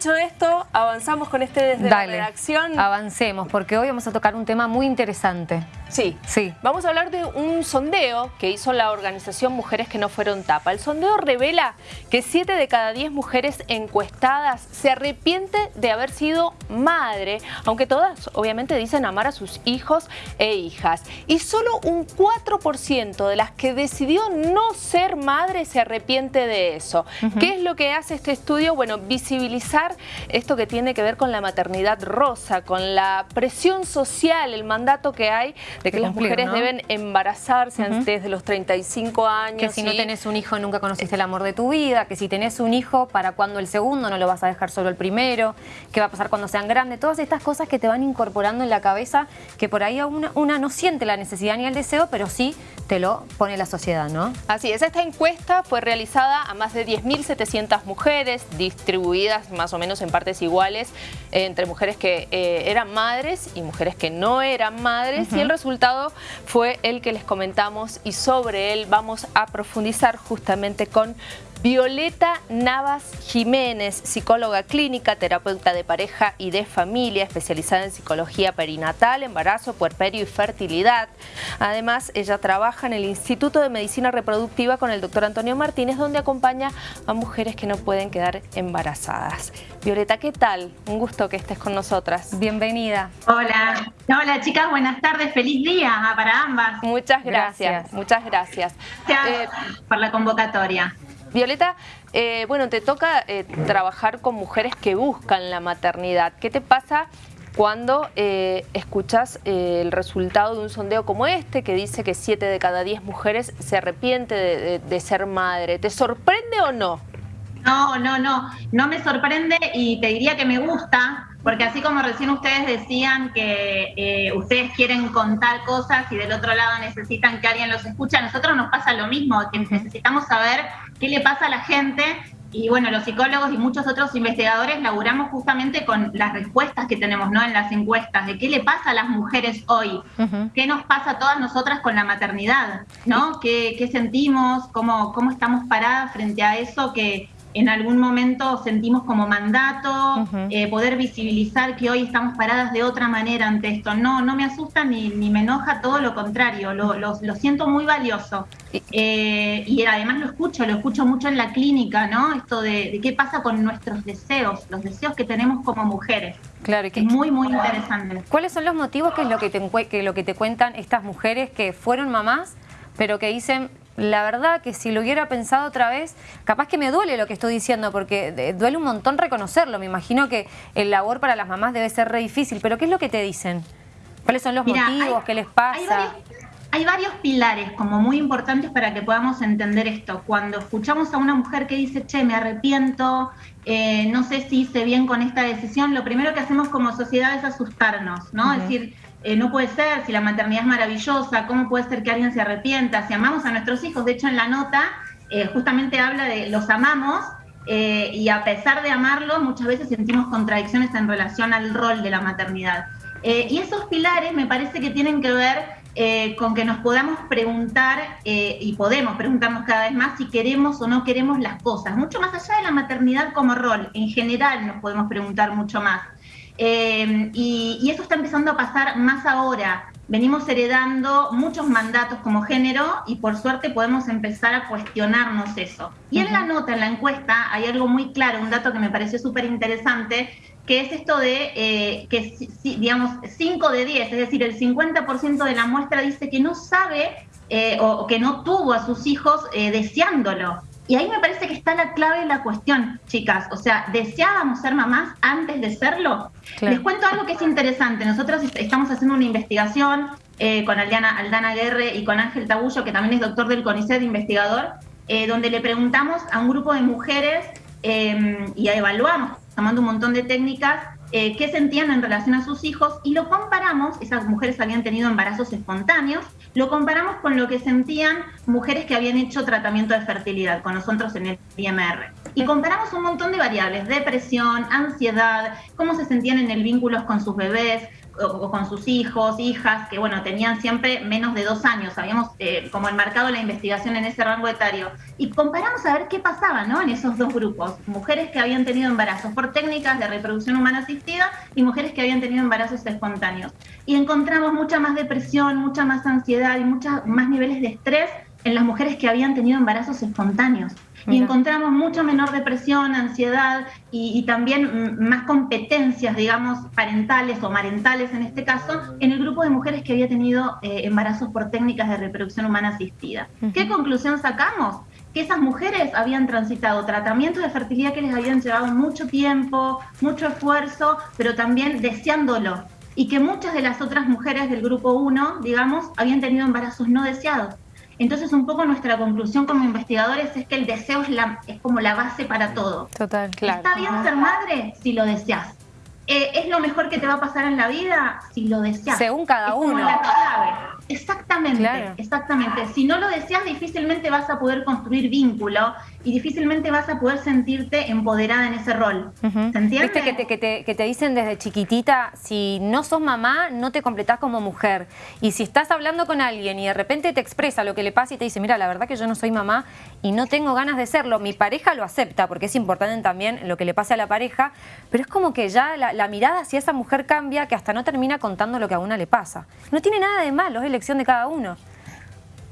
dicho esto, avanzamos con este desde la redacción. avancemos, porque hoy vamos a tocar un tema muy interesante. Sí, sí. Vamos a hablar de un sondeo que hizo la organización Mujeres que no fueron tapa. El sondeo revela que 7 de cada 10 mujeres encuestadas se arrepiente de haber sido madre, aunque todas obviamente dicen amar a sus hijos e hijas. Y solo un 4% de las que decidió no ser madre se arrepiente de eso. ¿Qué es lo que hace este estudio? Bueno, visibilizar esto que tiene que ver con la maternidad rosa, con la presión social, el mandato que hay de que las mujeres deben embarazarse antes de los 35 años. Que si no tenés un hijo nunca conociste el amor de tu vida, que si tenés un hijo, ¿para cuando el segundo? No lo vas a dejar solo el primero, ¿qué va a pasar cuando sean grandes? Todas estas cosas que te van incorporando en la cabeza, que por ahí una, una no siente la necesidad ni el deseo, pero sí te lo pone la sociedad, ¿no? Así es, esta encuesta fue realizada a más de 10.700 mujeres, distribuidas más o menos en partes iguales, entre mujeres que eh, eran madres y mujeres que no eran madres, y el resultado fue el que les comentamos y sobre él vamos a profundizar justamente con Violeta Navas Jiménez, psicóloga clínica, terapeuta de pareja y de familia, especializada en psicología perinatal, embarazo, puerperio y fertilidad. Además, ella trabaja en el Instituto de Medicina Reproductiva con el doctor Antonio Martínez, donde acompaña a mujeres que no pueden quedar embarazadas. Violeta, ¿qué tal? Un gusto que estés con nosotras. Bienvenida. Hola. Hola, chicas. Buenas tardes. Feliz día para ambas. Muchas gracias. Muchas gracias. Gracias eh, por la convocatoria. Violeta, eh, bueno, te toca eh, trabajar con mujeres que buscan la maternidad. ¿Qué te pasa cuando eh, escuchas el resultado de un sondeo como este, que dice que 7 de cada 10 mujeres se arrepiente de, ser madre? ¿Te sorprende o no? No, no, no, no me sorprende y te diría que me gusta, porque así como recién ustedes decían que ustedes quieren contar cosas y del otro lado necesitan que alguien los escuche, a nosotros nos pasa lo mismo, que necesitamos saber qué le pasa a la gente. Y bueno, los psicólogos y muchos otros investigadores laburamos justamente con las respuestas que tenemos ¿no? en las encuestas, de qué le pasa a las mujeres hoy, qué nos pasa a todas nosotras con la maternidad, ¿no? ¿Qué, qué sentimos? ¿Cómo, ¿Cómo estamos paradas frente a eso que, en algún momento sentimos como mandato, eh, poder visibilizar que hoy estamos paradas de otra manera ante esto. No, no me asusta ni, ni me enoja, todo lo contrario, lo, lo, siento muy valioso. Eh, y además lo escucho, lo escucho mucho en la clínica, ¿no? Esto de, qué pasa con nuestros deseos, los deseos que tenemos como mujeres. Claro, y que, es muy, muy interesante. ¿Cuáles son los motivos que es lo que te, que lo que te cuentan estas mujeres que fueron mamás, pero que dicen, la verdad que si lo hubiera pensado otra vez, capaz que me duele lo que estoy diciendo, porque duele un montón reconocerlo. Me imagino que el labor para las mamás debe ser re difícil, pero ¿qué es lo que te dicen? ¿Cuáles son los motivos? ¿Qué les pasa? Hay varios, pilares como muy importantes para que podamos entender esto. Cuando escuchamos a una mujer que dice, che, me arrepiento, eh, no sé si hice bien con esta decisión, lo primero que hacemos como sociedad es asustarnos, ¿no? Es decir, eh, no puede ser, si la maternidad es maravillosa, ¿cómo puede ser que alguien se arrepienta? Si amamos a nuestros hijos, de hecho en la nota eh, justamente habla de los amamos eh, y a pesar de amarlos muchas veces sentimos contradicciones en relación al rol de la maternidad. y esos pilares me parece que tienen que ver con que nos podamos preguntar y podemos preguntarnos cada vez más si queremos o no queremos las cosas, mucho más allá de la maternidad como rol, en general nos podemos preguntar mucho más. Eh, y, eso está empezando a pasar más ahora. Venimos heredando muchos mandatos como género y por suerte podemos empezar a cuestionarnos eso. Y en la nota, en la encuesta, hay algo muy claro, un dato que me pareció súper interesante, que es esto de eh, que, digamos, 5 de 10, es decir, el 50% de la muestra dice que no sabe eh, o, que no tuvo a sus hijos deseándolo. Y ahí me parece que está la clave de la cuestión, chicas. O sea, ¿deseábamos ser mamás antes de serlo? Les cuento algo que es interesante. Nosotros estamos haciendo una investigación eh, con Aldana, Aldana Guerre y con Ángel Tabullo, que también es doctor del CONICET, investigador, eh, donde le preguntamos a un grupo de mujeres eh, y evaluamos, tomando un montón de técnicas, eh, qué sentían en relación a sus hijos y lo comparamos, esas mujeres habían tenido embarazos espontáneos, lo comparamos con lo que sentían mujeres que habían hecho tratamiento de fertilidad con nosotros en el IMR. Y comparamos un montón de variables, depresión, ansiedad, cómo se sentían en el vínculo con sus bebés, o, con sus hijos, hijas, que bueno, tenían siempre menos de dos años, habíamos eh, como enmarcado la investigación en ese rango etario, y comparamos a ver qué pasaba ¿no? en esos dos grupos, mujeres que habían tenido embarazos por técnicas de reproducción humana asistida y mujeres que habían tenido embarazos espontáneos. Y encontramos mucha más depresión, mucha más ansiedad y muchos más niveles de estrés en las mujeres que habían tenido embarazos espontáneos. Y encontramos mucho menor depresión, ansiedad y, también más competencias, digamos, parentales o marentales en este caso, en el grupo de mujeres que había tenido eh, embarazos por técnicas de reproducción humana asistida. ¿Qué conclusión sacamos? que esas mujeres habían transitado tratamientos de fertilidad que les habían llevado mucho tiempo, mucho esfuerzo, pero también deseándolo. Y que muchas de las otras mujeres del grupo 1, digamos, habían tenido embarazos no deseados. Entonces, un poco nuestra conclusión como investigadores es que el deseo es, la, es como la base para todo. Total, claro. Está bien ser madre si lo deseas. Eh, ¿Es lo mejor que te va a pasar en la vida? Si lo deseas. Según cada uno. La clave. Exactamente, exactamente. Si no lo deseas, difícilmente vas a poder construir vínculo y difícilmente vas a poder sentirte empoderada en ese rol. ¿Se entiende? Viste que te, que, te, que te, dicen desde chiquitita, si no sos mamá, no te completás como mujer. Y si estás hablando con alguien y de repente te expresa lo que le pasa y te dice, mira, la verdad que yo no soy mamá y no tengo ganas de serlo, mi pareja lo acepta, porque es importante también lo que le pase a la pareja, pero es como que ya la, la mirada hacia esa mujer cambia que hasta no termina contando lo que a una le pasa. No tiene nada de malo, es de cada uno.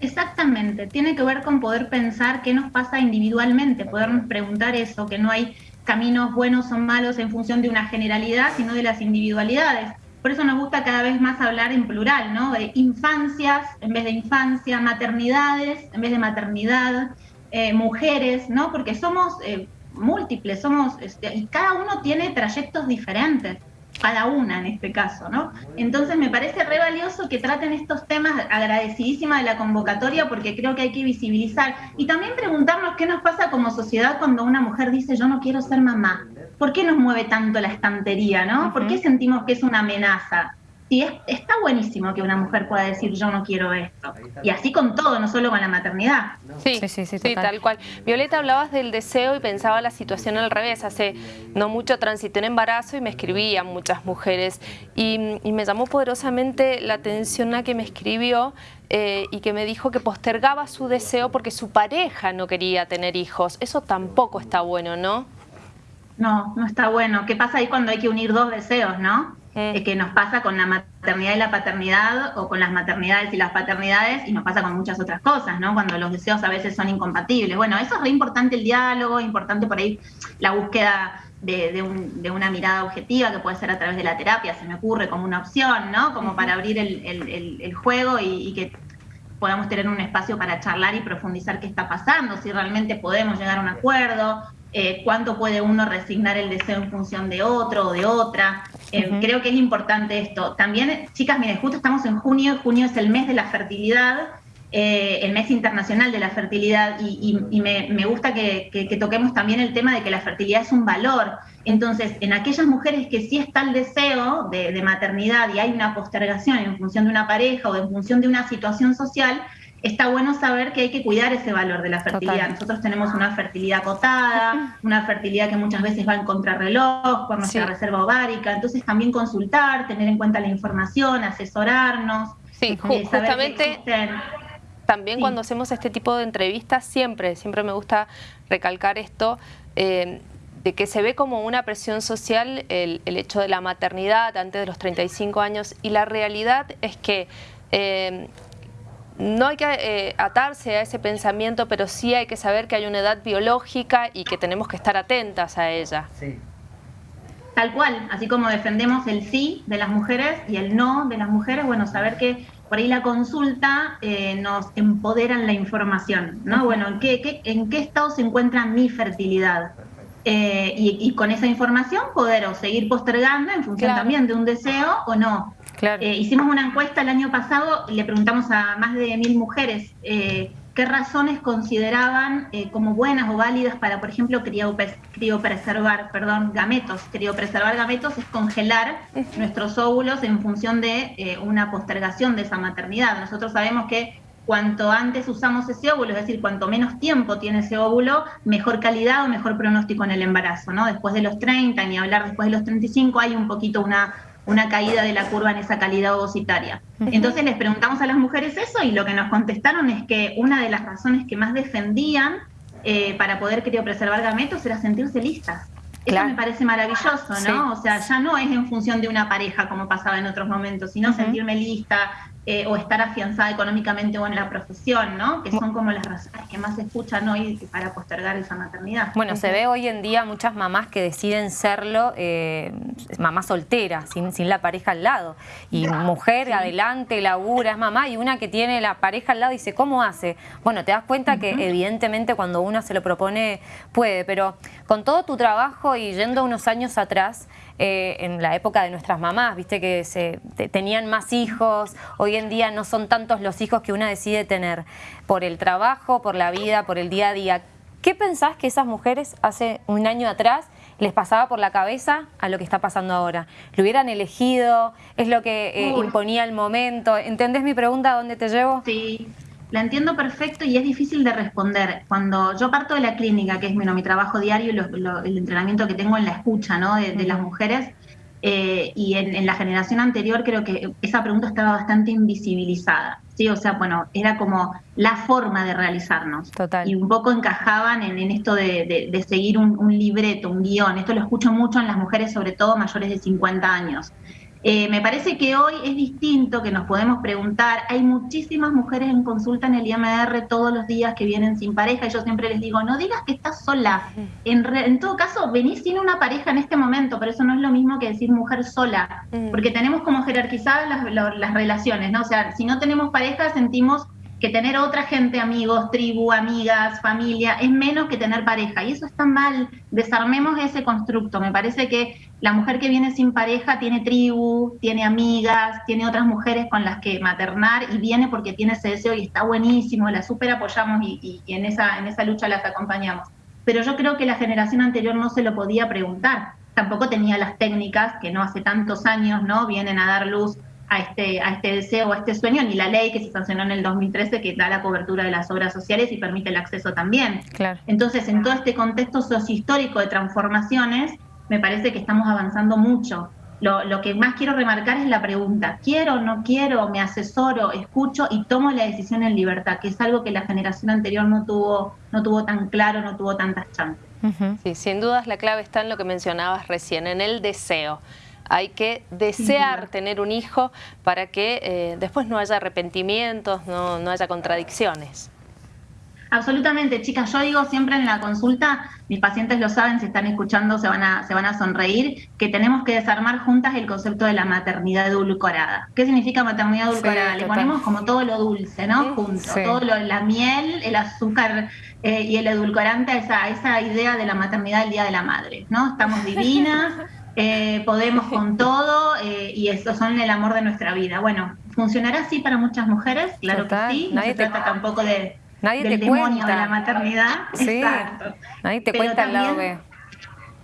Exactamente, tiene que ver con poder pensar qué nos pasa individualmente, podernos preguntar eso, que no hay caminos buenos o malos en función de una generalidad, sino de las individualidades. Por eso nos gusta cada vez más hablar en plural, ¿no? De infancias en vez de infancia, maternidades en vez de maternidad, eh, mujeres, ¿no? Porque somos eh, múltiples, somos, este, y cada uno tiene trayectos diferentes cada una en este caso, ¿no? Entonces me parece re valioso que traten estos temas, agradecidísima de la convocatoria, porque creo que hay que visibilizar y también preguntarnos qué nos pasa como sociedad cuando una mujer dice yo no quiero ser mamá. ¿Por qué nos mueve tanto la estantería, no? ¿Por qué sentimos que es una amenaza? Sí, está buenísimo que una mujer pueda decir yo no quiero esto. Y así con todo, no solo con la maternidad. Sí, sí, sí, sí, tal cual. Violeta, hablabas del deseo y pensaba la situación al revés. Hace no mucho transité en embarazo y me escribían muchas mujeres. Y, me llamó poderosamente la atención a que me escribió eh, y que me dijo que postergaba su deseo porque su pareja no quería tener hijos. Eso tampoco está bueno, ¿no? No, no está bueno. ¿Qué pasa ahí cuando hay que unir dos deseos, no? Mm. que nos pasa con la maternidad y la paternidad o con las maternidades y las paternidades y nos pasa con muchas otras cosas, ¿no? Cuando los deseos a veces son incompatibles. Bueno, eso es re importante el diálogo, importante por ahí la búsqueda de, una mirada objetiva que puede ser a través de la terapia, se me ocurre como una opción, ¿no? Como para abrir el, juego y, que podamos tener un espacio para charlar y profundizar qué está pasando, si realmente podemos llegar a un acuerdo, eh, cuánto puede uno resignar el deseo en función de otro o de otra. Eh, creo que es importante esto. También, chicas, miren, justo estamos en junio, junio es el mes de la fertilidad, eh, el mes internacional de la fertilidad, y, me, gusta que, toquemos también el tema de que la fertilidad es un valor. Entonces, en aquellas mujeres que sí está el deseo de maternidad y hay una postergación en función de una pareja o en función de una situación social, está bueno saber que hay que cuidar ese valor de la fertilidad. Nosotros tenemos una fertilidad acotada, una fertilidad que muchas veces va en contrarreloj por nuestra reserva ovárica, entonces también consultar, tener en cuenta la información, asesorarnos. Sí, eh, justamente también cuando hacemos este tipo de entrevistas, siempre, siempre me gusta recalcar esto, eh, de que se ve como una presión social el, hecho de la maternidad antes de los 35 años y la realidad es que eh, no hay que eh, atarse a ese pensamiento, pero sí hay que saber que hay una edad biológica y que tenemos que estar atentas a ella. Sí. Tal cual, así como defendemos el sí de las mujeres y el no de las mujeres, bueno, saber que por ahí la consulta eh, nos empodera en la información, ¿no? Bueno, ¿en qué, ¿en qué estado se encuentra mi fertilidad? Eh, y, con esa información poder o seguir postergando en función también de un deseo o no. Eh, hicimos una encuesta el año pasado y le preguntamos a más de mil mujeres eh, qué razones consideraban eh, como buenas o válidas para, por ejemplo, criopreservar, perdón, gametos. Criopreservar gametos es congelar nuestros óvulos en función de una postergación de esa maternidad. Nosotros sabemos que cuanto antes usamos ese óvulo, es decir, cuanto menos tiempo tiene ese óvulo, mejor calidad o mejor pronóstico en el embarazo, ¿no? Después de los 30, ni hablar después de los 35, hay un poquito una una caída de la curva en esa calidad ovocitaria. Entonces les preguntamos a las mujeres eso y lo que nos contestaron es que una de las razones que más defendían eh, para poder criopreservar gametos era sentirse listas. Eso me parece maravilloso, ¿no? O sea, ya no es en función de una pareja como pasaba en otros momentos, sino sentirme lista, eh, o estar afianzada económicamente o en la profesión, ¿no? Que son como las razones que más se escuchan hoy para postergar esa maternidad. Bueno, se ve hoy en día muchas mamás que deciden serlo eh, mamá soltera, sin, sin, la pareja al lado. Y mujer adelante, labura, es mamá, y una que tiene la pareja al lado dice, ¿cómo hace? Bueno, te das cuenta que evidentemente cuando uno se lo propone puede, pero con todo tu trabajo y yendo unos años atrás, eh, en la época de nuestras mamás, viste que se, tenían más hijos, hoy en día no son tantos los hijos que una decide tener por el trabajo, por la vida, por el día a día. ¿Qué pensás que esas mujeres hace un año atrás les pasaba por la cabeza a lo que está pasando ahora? ¿Lo hubieran elegido? ¿Es lo que eh, imponía el momento? ¿Entendés mi pregunta? ¿A dónde te llevo? Sí, la entiendo perfecto y es difícil de responder. Cuando yo parto de la clínica, que es mi trabajo diario, el entrenamiento que tengo en la escucha ¿no? de, las mujeres, eh, y en, la generación anterior creo que esa pregunta estaba bastante invisibilizada. ¿sí? O sea, bueno, era como la forma de realizarnos. Total. Y un poco encajaban en, esto de, seguir un, un libreto, un guion. Esto lo escucho mucho en las mujeres, sobre todo mayores de 50 años. Eh, me parece que hoy es distinto, que nos podemos preguntar, hay muchísimas mujeres en consulta en el IMR todos los días que vienen sin pareja y yo siempre les digo, no digas que estás sola, en, todo caso venís sin una pareja en este momento, pero eso no es lo mismo que decir mujer sola, porque tenemos como jerarquizadas las, las relaciones, ¿no? O sea, si no tenemos pareja sentimos que tener otra gente, amigos, tribu, amigas, familia, es menos que tener pareja. Y eso está mal. Desarmemos ese constructo. Me parece que la mujer que viene sin pareja tiene tribu, tiene amigas, tiene otras mujeres con las que maternar y viene porque tiene ese deseo y está buenísimo, la super apoyamos y, en, esa, en esa lucha las acompañamos. Pero yo creo que la generación anterior no se lo podía preguntar. Tampoco tenía las técnicas que no hace tantos años no vienen a dar luz a este, a este deseo a este sueño, ni la ley que se sancionó en el 2013 que da la cobertura de las obras sociales y permite el acceso también. Claro. Entonces, en todo este contexto sociohistórico de transformaciones, me parece que estamos avanzando mucho. Lo, lo, que más quiero remarcar es la pregunta, ¿quiero, no quiero, me asesoro, escucho y tomo la decisión en libertad? Que es algo que la generación anterior no tuvo, no tuvo tan claro, no tuvo tantas chances. Sí, sin dudas la clave está en lo que mencionabas recién, en el deseo. Hay que desear tener un hijo para que eh, después no haya arrepentimientos, no, no haya contradicciones. Absolutamente, chicas. Yo digo siempre en la consulta, mis pacientes lo saben, si están escuchando se van a, se van a sonreír, que tenemos que desarmar juntas el concepto de la maternidad edulcorada. ¿Qué significa maternidad edulcorada? Le ponemos como todo lo dulce, ¿no? Junto, todo lo, la miel, el azúcar eh, y el edulcorante a esa, esa idea de la maternidad del Día de la Madre, ¿no? Estamos divinas. Eh, podemos con todo eh, y eso son el amor de nuestra vida. Bueno, ¿funcionará así para muchas mujeres? Claro que sí. No se trata tampoco de, nadie del te demonio de la maternidad. Sí. Exacto. Nadie te cuenta el lado B.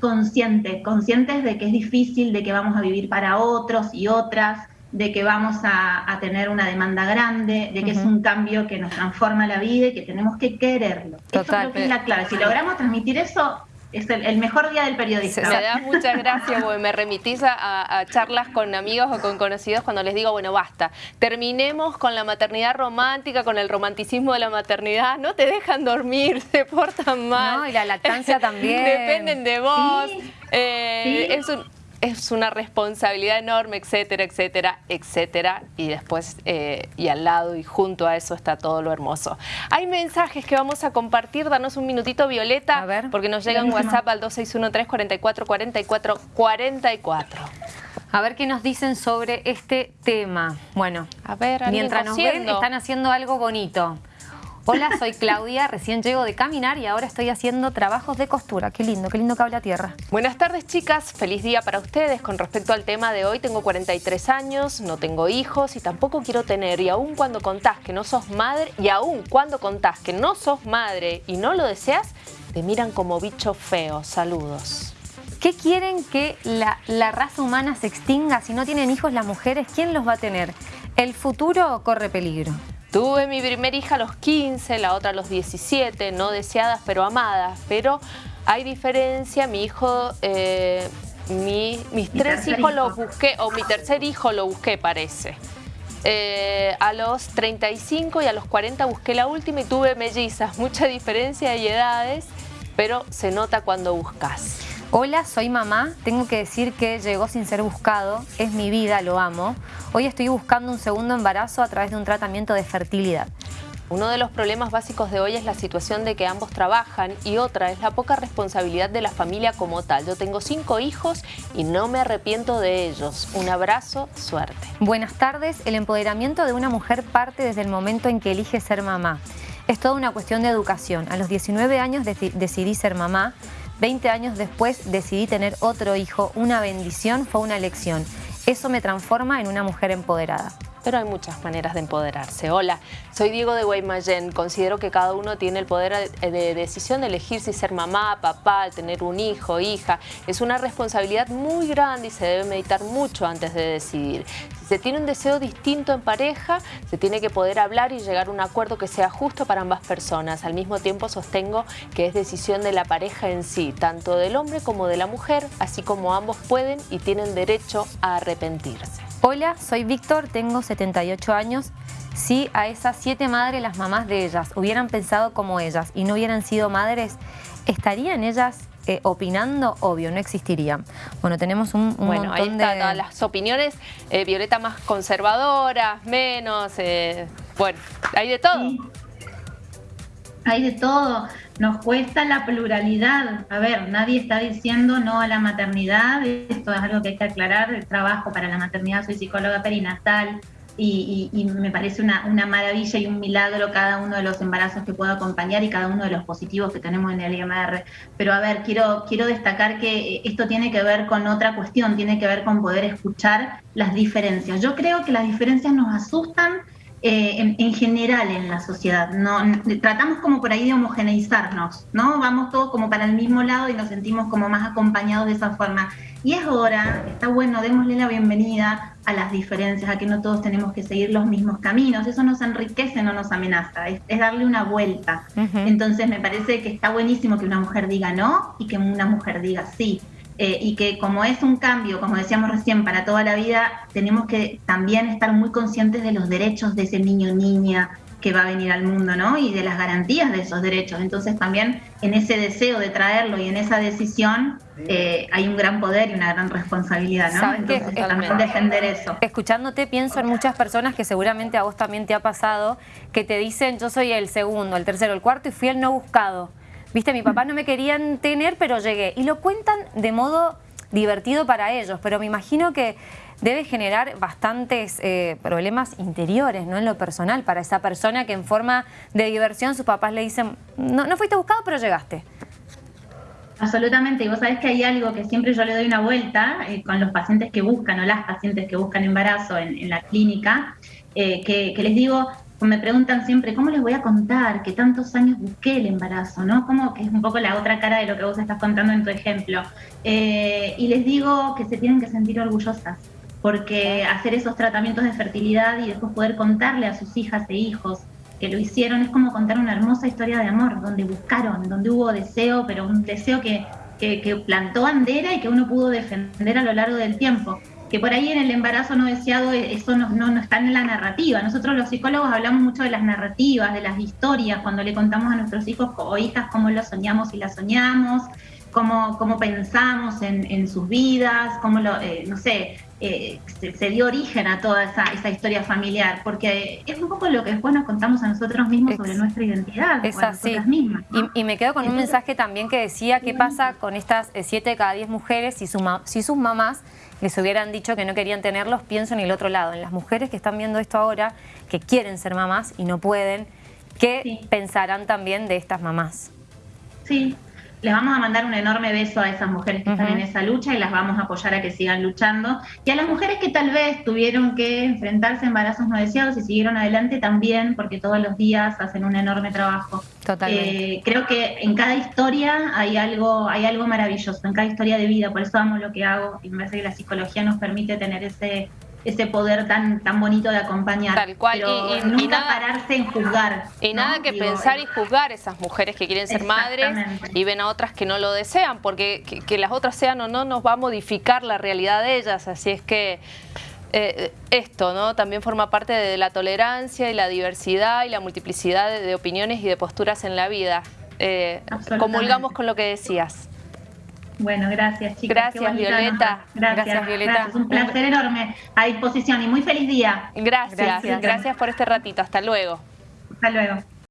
Conscientes, conscientes de que es difícil, de que vamos a vivir para otros y otras, de que vamos a, tener una demanda grande, de que es un cambio que nos transforma la vida y que tenemos que quererlo. Total, creo que es la clave. Si logramos transmitir eso, es el, mejor día del periodista. Me da muchas gracias, porque me remitís a, charlas con amigos o con conocidos cuando les digo, bueno, basta, terminemos con la maternidad romántica, con el romanticismo de la maternidad, no te dejan dormir, se portan mal. No, y la lactancia también. Dependen de vos. Eh, es un, es una responsabilidad enorme, etcétera, etcétera, etcétera. Y después, eh, y al lado y junto a eso está todo lo hermoso. Hay mensajes que vamos a compartir. Danos un minutito, Violeta, a ver. porque nos llega un WhatsApp al 2613-444444. A ver qué nos dicen sobre este tema. Bueno, a ver, mientras nos ven, están haciendo algo bonito. Hola, soy Claudia, recién llego de caminar y ahora estoy haciendo trabajos de costura. Qué lindo, qué lindo que habla tierra. Buenas tardes, chicas. Feliz día para ustedes. Con respecto al tema de hoy, tengo 43 años, no tengo hijos y tampoco quiero tener. Y aún cuando contás que no sos madre, y aún cuando contás que no sos madre y no lo deseas, te miran como bicho feo. Saludos. ¿Qué quieren que la, la raza humana se extinga? Si no tienen hijos las mujeres, ¿quién los va a tener? ¿El futuro corre peligro? Tuve mi primera hija a los 15, la otra a los 17, no deseadas pero amadas, pero hay diferencia, mi hijo... Eh, mis tres hijos los busqué, o mi tercer hijo lo busqué, parece. Eh, a los 35 y a los 40 busqué la última y tuve mellizas, mucha diferencia de edades, pero se nota cuando buscas. Hola, soy mamá. Tengo que decir que llegó sin ser buscado. Es mi vida, lo amo. Hoy estoy buscando un segundo embarazo a través de un tratamiento de fertilidad. Uno de los problemas básicos de hoy es la situación de que ambos trabajan y otra es la poca responsabilidad de la familia como tal. Yo tengo cinco hijos y no me arrepiento de ellos. Un abrazo, suerte. Buenas tardes. El empoderamiento de una mujer parte desde el momento en que elige ser mamá. Es toda una cuestión de educación. A los 19 años decidí ser mamá. 20 años después decidí tener otro hijo, una bendición, fue una elección. Eso me transforma en una mujer empoderada pero hay muchas maneras de empoderarse. Hola, soy Diego de Guaymallén. Considero que cada uno tiene el poder de decisión de elegir si ser mamá, papá, tener un hijo, hija. Es una responsabilidad muy grande y se debe meditar mucho antes de decidir. Si se tiene un deseo distinto en pareja, se tiene que poder hablar y llegar a un acuerdo que sea justo para ambas personas. Al mismo tiempo sostengo que es decisión de la pareja en sí, tanto del hombre como de la mujer, así como ambos pueden y tienen derecho a arrepentirse. Hola, soy Víctor, tengo 78 años. Si a esas siete madres, las mamás de ellas, hubieran pensado como ellas y no hubieran sido madres, ¿estarían ellas eh, opinando? Obvio, no existirían. Bueno, tenemos un, bueno, ahí está, todas las opiniones. Eh, Violeta más conservadoras, menos... Eh, bueno, hay de todo. Hay de todo. Nos cuesta la pluralidad. A ver, nadie está diciendo no a la maternidad. Esto es algo que hay que aclarar. El trabajo para la maternidad, soy psicóloga perinatal y, me parece una, maravilla y un milagro cada uno de los embarazos que puedo acompañar y cada uno de los positivos que tenemos en el IMR. Pero a ver, quiero, quiero destacar que esto tiene que ver con otra cuestión, tiene que ver con poder escuchar las diferencias. Yo creo que las diferencias nos asustan eh, en, general en la sociedad. ¿no? Tratamos como por ahí de homogeneizarnos, ¿no? Vamos todos como para el mismo lado y nos sentimos como más acompañados de esa forma. Y es hora, está bueno, démosle la bienvenida a las diferencias, a que no todos tenemos que seguir los mismos caminos. Eso nos enriquece, no nos amenaza, es, darle una vuelta. Entonces me parece que está buenísimo que una mujer diga no y que una mujer diga sí. Eh, y que como es un cambio, como decíamos recién, para toda la vida, tenemos que también estar muy conscientes de los derechos de ese niño o niña que va a venir al mundo, ¿no? Y de las garantías de esos derechos. Entonces también en ese deseo de traerlo y en esa decisión eh, hay un gran poder y una gran responsabilidad, ¿no? Entonces también defender eso. Escuchándote pienso en muchas personas que seguramente a vos también te ha pasado, que te dicen yo soy el segundo, el tercero, el cuarto y fui el no buscado. Viste, mi papá no me querían tener, pero llegué. Y lo cuentan de modo divertido para ellos, pero me imagino que debe generar bastantes eh, problemas interiores, ¿no? En lo personal, para esa persona que en forma de diversión sus papás le dicen, no, no fuiste buscado, pero llegaste. Absolutamente, y vos sabés que hay algo que siempre yo le doy una vuelta eh, con los pacientes que buscan o las pacientes que buscan embarazo en, la clínica, eh, que, les digo, me preguntan siempre, ¿cómo les voy a contar que tantos años busqué el embarazo? ¿no? Como que es un poco la otra cara de lo que vos estás contando en tu ejemplo. Eh, y les digo que se tienen que sentir orgullosas, porque hacer esos tratamientos de fertilidad y después poder contarle a sus hijas e hijos que lo hicieron es como contar una hermosa historia de amor, donde buscaron, donde hubo deseo, pero un deseo que, que, que plantó bandera y que uno pudo defender a lo largo del tiempo que por ahí en el embarazo no deseado eh, eso no, no, está en la narrativa. Nosotros los psicólogos hablamos mucho de las narrativas, de las historias, cuando le contamos a nuestros hijos o hijas cómo lo soñamos y la soñamos, cómo, cómo pensamos en, en sus vidas, cómo lo, eh, no sé, eh, se, dio origen a toda esa, esa, historia familiar, porque es un poco lo que después nos contamos a nosotros mismos sobre nuestra identidad. Es así. Mismas, y, me quedo con un mensaje también que decía qué pasa con estas 7 de cada 10 mujeres si, si sus mamás les hubieran dicho que no querían tenerlos, pienso en el otro lado, en las mujeres que están viendo esto ahora, que quieren ser mamás y no pueden, ¿qué pensarán también de estas mamás? Sí, les vamos a mandar un enorme beso a esas mujeres que están en esa lucha y las vamos a apoyar a que sigan luchando. Y a las mujeres que tal vez tuvieron que enfrentarse a embarazos no deseados y siguieron adelante también, porque todos los días hacen un enorme trabajo. Totalmente. Eh, creo que en cada historia hay algo, hay algo maravilloso, en cada historia de vida, por eso amo lo que hago y me parece que la psicología nos permite tener ese ese poder tan, tan bonito de acompañar. Tal cual. y, nunca pararse en juzgar. Y nada que pensar y juzgar esas mujeres que quieren ser madres y ven a otras que no lo desean, porque que, las otras sean o no nos va a modificar la realidad de ellas. Así es que eh, esto ¿no? también forma parte de la tolerancia y la diversidad y la multiplicidad de, opiniones y de posturas en la vida. Eh, comulgamos con lo que decías. Bueno, gracias chicas. Gracias Violeta. Gracias, Violeta. Un placer enorme. A disposición y muy feliz día. Gracias. gracias. Gracias por este ratito. Hasta luego. Hasta luego.